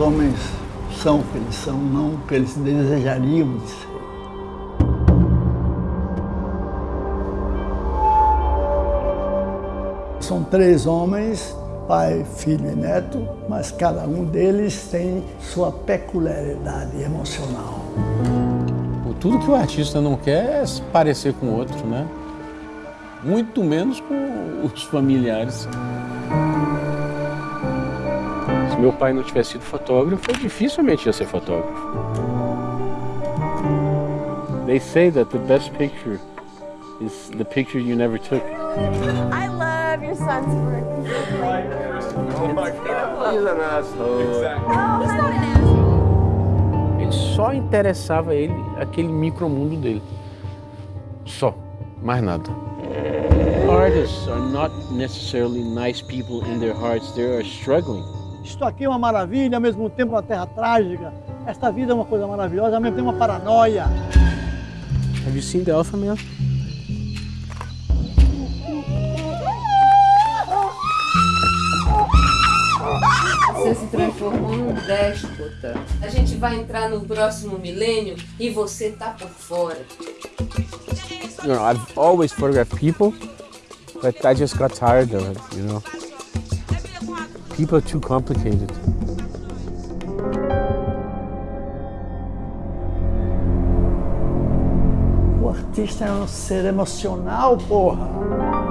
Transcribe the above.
homens são o que eles são, não o que eles desejariam de ser. São três homens, pai, filho e neto, mas cada um deles tem sua peculiaridade emocional. Tudo que o artista não quer é se parecer com o outro, né? Muito menos com os familiares. Se meu pai não tivesse sido fotógrafo, eu dificilmente ia ser fotógrafo. They say that the best picture is the picture you never took. I love your son's work. Oh my God. He's an asshole. Exactly. Oh, he's not an asshole. Ele só interessava ele aquele micromundo dele. Só, mais nada. Artists are not necessarily nice people in their hearts. They are struggling. Isto aqui é uma maravilha, ao mesmo tempo uma terra trágica. Esta vida é uma coisa maravilhosa, ao mesmo tempo uma paranoia. Have you seen the Alpha Man? Você se transformou num déspota. A gente vai entrar no próximo milênio e você tá por fora. You know, I've always photographed people, but I just got tired of it, you know. People are too complicated. O artista é um ser emocional, porra.